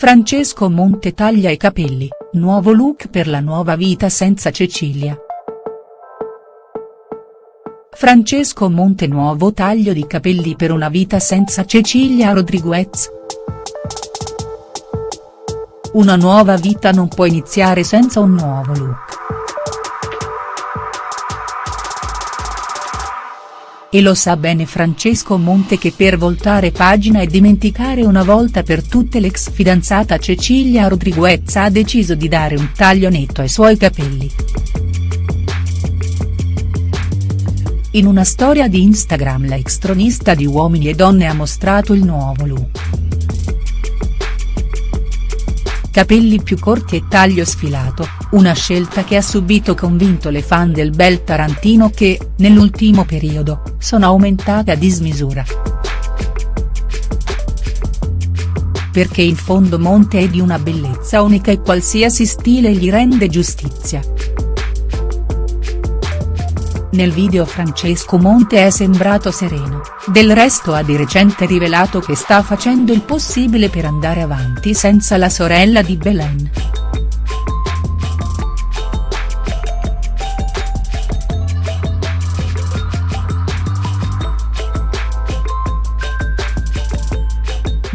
Francesco Monte taglia i capelli, nuovo look per la nuova vita senza Cecilia. Francesco Monte nuovo taglio di capelli per una vita senza Cecilia Rodriguez. Una nuova vita non può iniziare senza un nuovo look. E lo sa bene Francesco Monte che per voltare pagina e dimenticare una volta per tutte l'ex fidanzata Cecilia Rodriguez ha deciso di dare un taglio netto ai suoi capelli. In una storia di Instagram la ex tronista di Uomini e Donne ha mostrato il nuovo look capelli più corti e taglio sfilato, una scelta che ha subito convinto le fan del bel Tarantino che, nell'ultimo periodo, sono aumentate a dismisura. Perché in fondo Monte è di una bellezza unica e qualsiasi stile gli rende giustizia. Nel video Francesco Monte è sembrato sereno, del resto ha di recente rivelato che sta facendo il possibile per andare avanti senza la sorella di Belen.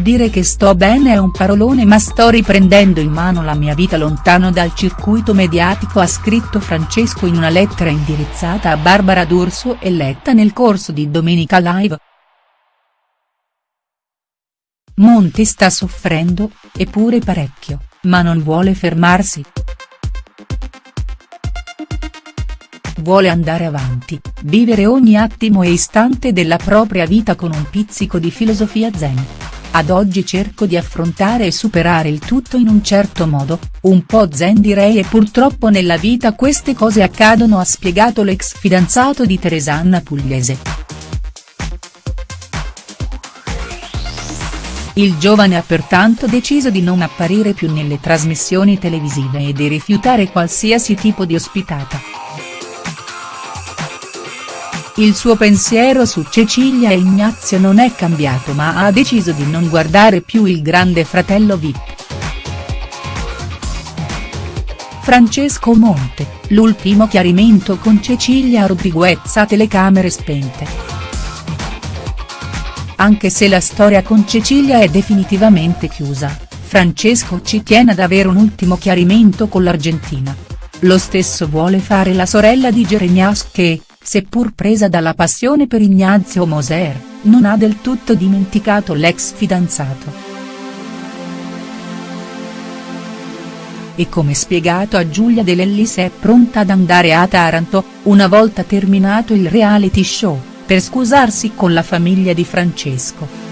Dire che sto bene è un parolone ma sto riprendendo in mano la mia vita lontano dal circuito mediatico ha scritto Francesco in una lettera indirizzata a Barbara D'Urso e letta nel corso di Domenica Live. Monti sta soffrendo, eppure parecchio, ma non vuole fermarsi. Vuole andare avanti, vivere ogni attimo e istante della propria vita con un pizzico di filosofia zen. Ad oggi cerco di affrontare e superare il tutto in un certo modo, un po' zen direi e purtroppo nella vita queste cose accadono ha spiegato l'ex fidanzato di Teresanna Pugliese. Il giovane ha pertanto deciso di non apparire più nelle trasmissioni televisive e di rifiutare qualsiasi tipo di ospitata. Il suo pensiero su Cecilia e Ignazio non è cambiato ma ha deciso di non guardare più il grande fratello Vip. Francesco Monte, l'ultimo chiarimento con Cecilia Rodriguez a telecamere spente. Anche se la storia con Cecilia è definitivamente chiusa, Francesco ci tiene ad avere un ultimo chiarimento con l'Argentina. Lo stesso vuole fare la sorella di Jeremias che, seppur presa dalla passione per Ignazio Moser, non ha del tutto dimenticato l'ex fidanzato. E come spiegato a Giulia De Lellis è pronta ad andare a Taranto, una volta terminato il reality show, per scusarsi con la famiglia di Francesco.